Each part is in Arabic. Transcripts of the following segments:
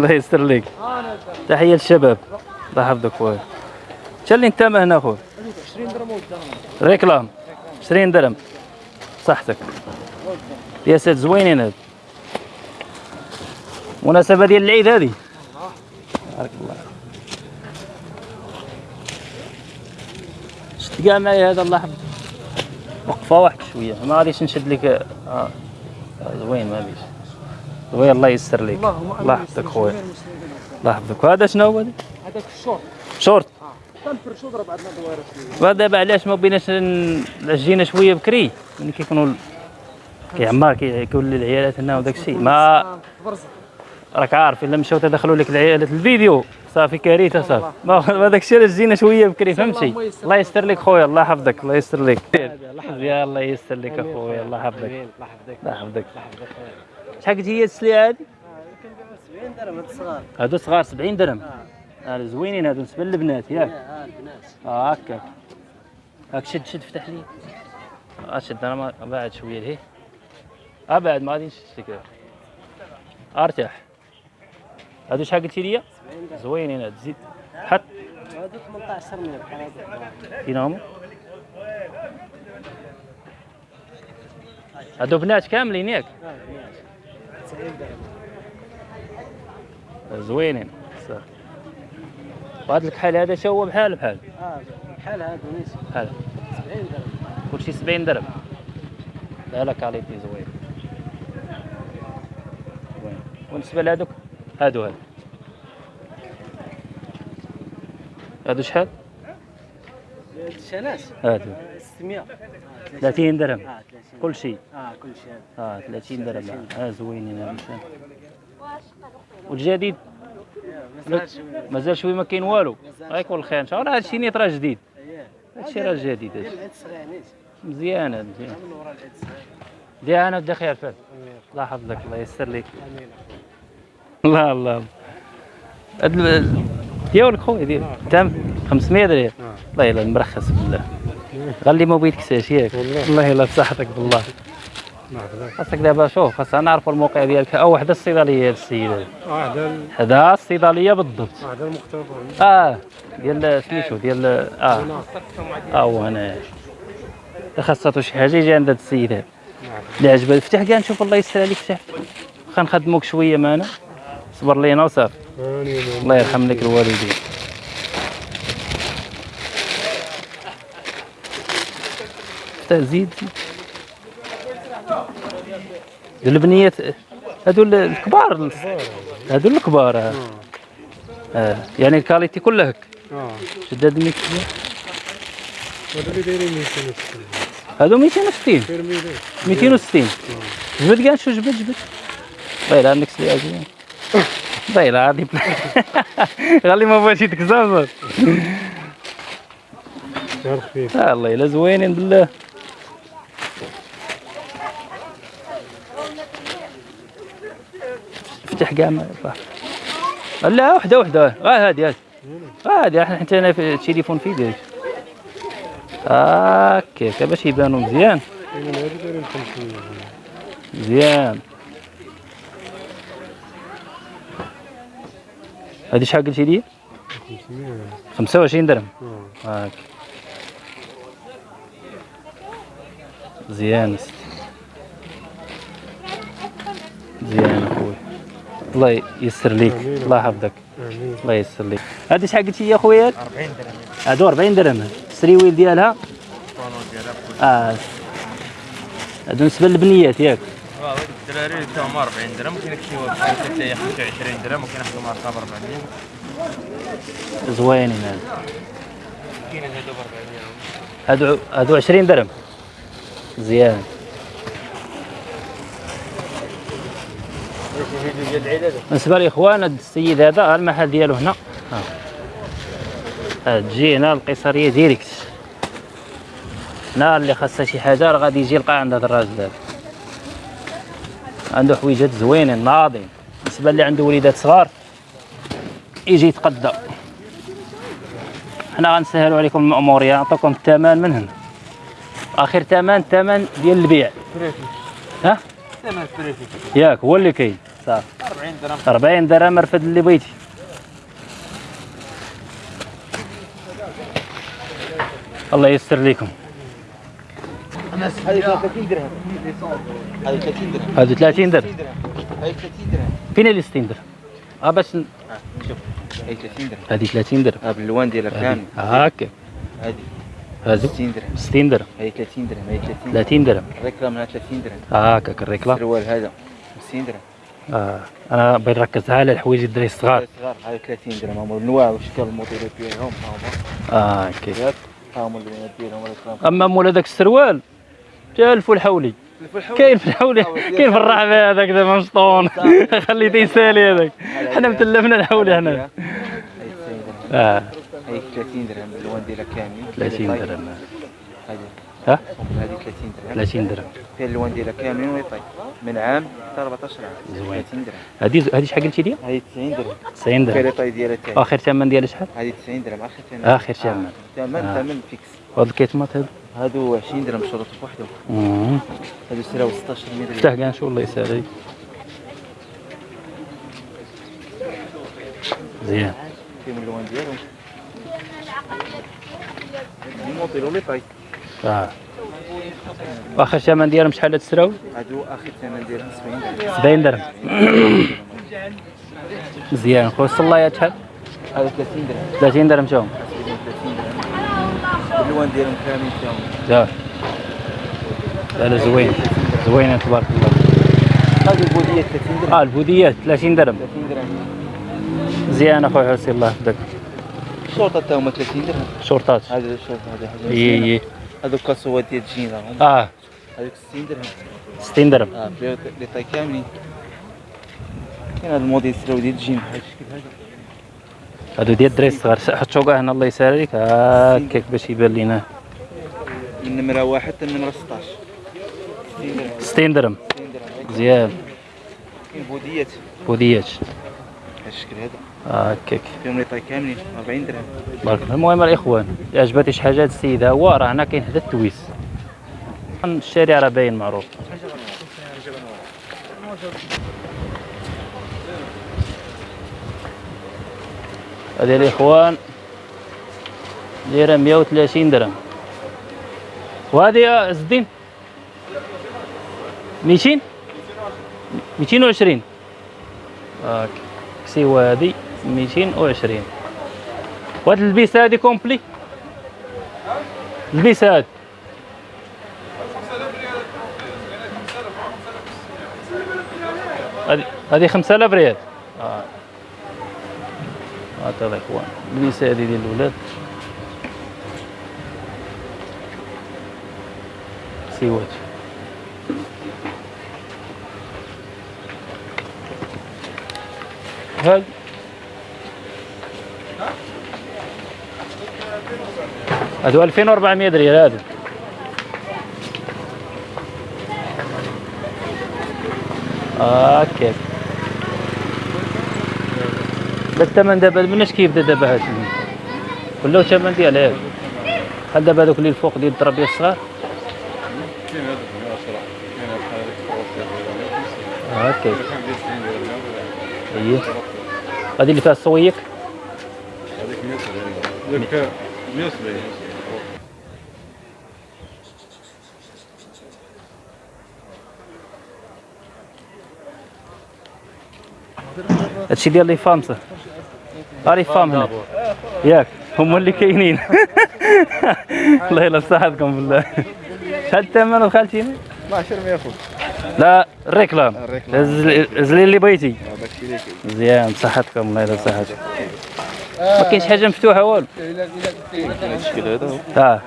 الله يستر لك. تحية للشباب. الله يحفظك خويا. شا اللي انت هنا خويا 20 درهم ريكلام. 20 درهم. صحتك. يا سيد زوينين هاد. مناسبة ديال العيد هذه بارك الله. شد كاع معايا هذا الله يحفظك. وقفة واحد شوية. ما غاديش نشد لك. آه. آه، زوين ما بيش. زوين الله يسر لك الله يحفظك خويا. الله يحفظك. وهذا شنو هو؟ هذا هذاك ال short. short. تنفرشو ضرب عندنا دويره شوية. دابا علاش ما بيناش جينا شوية بكري؟ ملي كيكونوا كيعمر كي- كيولي العيالات هنا وداك الشيء. ما برزق راك عارف إلا مشاو تدخلوا لك العيالات الفيديو. صافي كارثة صافي. ما ما داك الشيء علاش جينا شوية بكري فهمتي الله يستر لك. خويا الله يحفظك الله يستر لك. الله يستر لك اخويا الله يحفظك. الله يحفظك. الله يحفظك. الله يحفظك. شحال قلتي هي السلعه هذه؟ كنبيعو 70 درهم هاد الصغار هادو صغار 70 درهم. آه. آه زوينين هادو بالنسبة للبنات ياك. آه البنات. آه هكاك هاك شد شد فتح لي. آه شد أنا بعد شوية لهيه آه بعد ما غادي نشد لك أرتاح. هادو شحال قلتي لي 70 درهم. زوينين هاد زيد. حط. هادو 18 من بحال هادو. فين هما هادو بنات كاملين ياك آه البنات 90 درهم زوينين. وهاد الكحل هذا شا هو؟ بحال بحال. آه بحال نيس بحال. 70 درهم. كلشي 70 درهم. لا لا qualité زوين. زوين. وبالنسبة لهادوك؟ هادو هادو. هادو شحال؟ الشناس هادو 600 30 درهم. آه 30 كل شيء. آه كل شيء. آه 30 درهم. آه زوينين هادو والجديد؟ مازال شوية مازال شوية ما كاين والو. غيكون الخير إن شاء الله هادشي نيت راه جديد. اييه هادشي راه جديد. هادشي العيد الصغير نيت. مزيان هاد مزيان من ورا العيد الصغير ديانا بدا خير أمين. الله يحفظك الله يسر لك أمين. الله الله هاد ال- ديالك خويا ديال تم. 500 درهم. الله يلا مرخص بالله. غالي ما بغيت كساش ياك. الله يلا بصحتك بالله. خاصك دابا شوف خاصنا نعرفوا الموقع ديالك. أو وحدة الصيدلية السيد هذا واحد هذا الصيدلية بالضبط. واحد المختبر. آه ديال سميتو ديال آه. آه هو هنا. خاصاتو شي حاجة يجي عند هاد السيد هذا اللي عجبه فتح كاع نشوف الله يسر عليك فتح واخا نخدموك شوية معنا. صبر لينا وصافي. الله يرحم لك الوالدين. تا زيد البنيات هادو ال- الكبار هادو الكبار. آه. آه. يعني الكاليتي كلها هك آه. شداد 100 هذا اللي دايرين 260 هادو 260 ترميلي 260 جبد كاع شو جبد؟ جبد. طيب عندك سلعه زين طيب عادي. غالي ما بغاش آه الله الا زوينين بالله. يطلع لا وحدة وحدة. آه هادي هادي. هادي إحنا حتى أنا في التليفون في يديك هكاك باش يبانوا مزيان. من هذا دايرين 500 مزيان. هادي شحال قلتي لي؟ 500 25 درهم. هاك مزيان. مزيان. الله يسر ليك. الله يحفظك. الله يسر ليك. هادي شحال قلتي يا خويا؟ 40 درهم. هادو 40 درهم. السريويل ديالها؟ آه. هادو بالنسبة للبنيات ياك. آه الدراري تاهم 40 درهم. كاين شي واحد حتى 25 درهم وكاين ب 40 زوينين هادو. كاين هادو ب 40 هادو هادو 20 درهم. مزيان ديال هذا بالنسبة لاخوان هاد السيد هذا المحل ديالو هنا. ها ها تجي هنا القيصرية ديريكت. هنا اللي خاصها شي حاجة راه غادي يجي يلقى عند هذا الراجل هذا. عنده حويجات زوينين ناضين. بالنسبة اللي عنده وليدات صغار يجي يتقدى حنا غنسهلوا عليكم المأمورية نعطيكم الثمن من هنا. آخر ثمن ثمن ديال البيع. ها؟ ثمن ياك هو اللي كاين. صافي 40 درهم 40 درهم رفد اللي بغيتي الله ييسر لكم هذه 30 درهم هذه 30 درهم هذو 30 درهم هذه 30 درهم فين اللي 60 درهم آه باش ن- شوف هذه 30 درهم هذه 30 درهم ها باللوان ديالها كامل هاكا هذه هذو 60 درهم 60 درهم هذه 30 درهم هذه 30 درهم 30 درهم ال réclame هنا 30 درهم هاكا ال réclame السروال هذا 50 درهم آه. أنا بغيت نركز على الحوايج الدراري الصغار. صغار هذه 30 درهم. هما الانواع واشكال الموديلات ديالهم ها هما آه okay. ها هما اللونات ديالهم أما مول هذاك السروال جا الفول حولي. كاين في الحولي كاين في الرحبه هذاك دابا مشطون؟ خليته يسالي هذاك حنا متلفنا الحولي هنا هذه 90 درهم. آه. هذه 30 درهم. اللون ديالها كامل 30 درهم. هذه ها؟ هذه 30 درهم. 30 درهم. فيها اللون ديالها كامل ويطيب من عام حتى 14 عام. زوين. 30 درهم. هذه هذه شحال قلتي لي هذه 90 درهم. 90 فيها درهم طاي ديالها تاعي آخر ثمن ديالها شحال؟ هذه 90 درهم. آخر ثمن. آخر ثمن. ثمن آه. ثمن فيكس. هذا الكيتمات هذا هادو 20 درهم شروط بوحدهم. هادو سراو 16 متر افتح كاع نشوف الله يسهل زين. فيهم اللون ديالهم. آه. واخر ثمن ديالهم شحال تسراو هادو آخر ثمن ديالهم 70 درهم. 70 درهم. مزيان. خويا الصلايات شحال؟ هادو 30 درهم. 30 درهم تاهم 30 درهم. ديالهم كامل فيهم لا. لا زوين. زوينة تبارك الله. هادو البودية 30 درهم. آه البوديات 30 درهم. 30 درهم. مزيان اخويا حسين الله يحفظك. الشرطة تا هما 30 درهم هذا الشرطة هذا حاجة. إي مزيانة. إي. هادو كاسوات ديال الجين راهم آه هذوك 60 درهم 60 درهم آه فيها les tailles كاملين كاين هذا الموديل سراو ديال الجين بحال الشكل هذا هادو ديال الدراري الصغار حط شوكه هنا الله يسهل عليك هكاك باش يبان لينا من نمرة واحد حتى النمرة 16 60 60 درهم درهم 60 درهم مزيان كاين بوديات بوديات بحال الشكل هذا هكاك فيهم لي طاي كاملين 40 درهم. بارك المهم الإخوان عجباتي شي حاجة هاد السيد ها هو راه هنا كاين حدا التويس. الشارع راه باين معروف. هذه الإخوان دايره 130 درهم. وهذه يا عز الدين 200 220 هاك كسيوه هذه 220 وهاد البيسة هادي كومبلي. البيسة هاد هادي هادي 5000 ريال. آه. هات الاخوان البيسة هادي ديال الولاد. سيوات. هاد هادو 2400 ريال هادو. هكاك لا الثمن دابا مناش كيبدا دابا هاد ولاو الثمن ديال هاد؟ بحال دابا هادوك اللي الفوق ديال التربيه الصغار؟ هكاك اييه هادي اللي فيها الصويك؟ ذاك 170 هادشي ديال les femmes صح ها les femmes هنا. ياك هما اللي كاينين. الله يلا بصحتكم بالله. شحال الثمن خالتيني 12 ما ياخذ لا ال réclame. ال réclame. هز لي اللي بغيتي. داكشي اللي كاين. مزيان بصحتكم الله يلا بصحتكم. ما كاينش حاجة مفتوحة والو؟ هذا الشكل هذا هو. آه.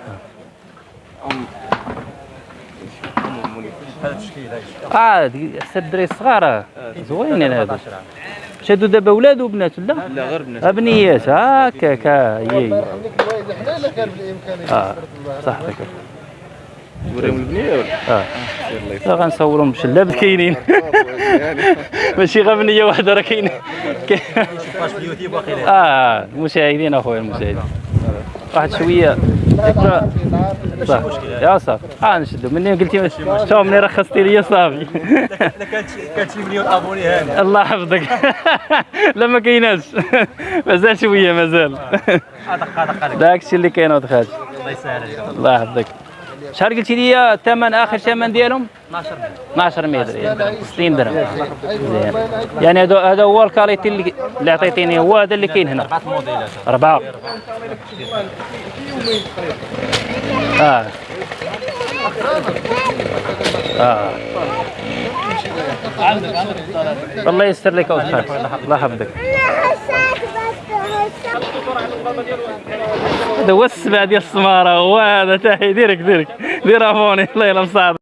آه حتى الدراري الصغار. آه. زوينين هادو. شادو دابا ولاد وبنات ولا لا غير بنات. ابنيات هكاك ها هي هي. آه صحتك. وريهم البنية ولا؟ آه. لا غنصورهم بشلاب كاينين. ماشي غير بنية واحدة راه كاين- آه المشاهدين أخويا المشاهدين. واحد شوية. صح. يا صافي ها نشدو. مني قلتي شوف مني رخصتي لي صافي كانت كانت مليون أبوني هاني. الله يحفظك. لا ما كايناش. مازال شوية مازال. داك الشيء اللي كاين ولد خالتي الله يسهل عليك. الله يحفظك. شحال قلتي لي الثمن آخر ثمن ديالهم؟ 12 12 متر 60 درهم. يعني هذا هذا هو ال qualité اللي اللي عطيتيني هو هذا اللي كاين هنا. أربعة. آه. آه. الله يستر لك أول خير الله يحفظك. هذا هو السبع ديال السمارة هو هذا تاعي ديرك ديرك. دير أفوني. الله يلا مساعد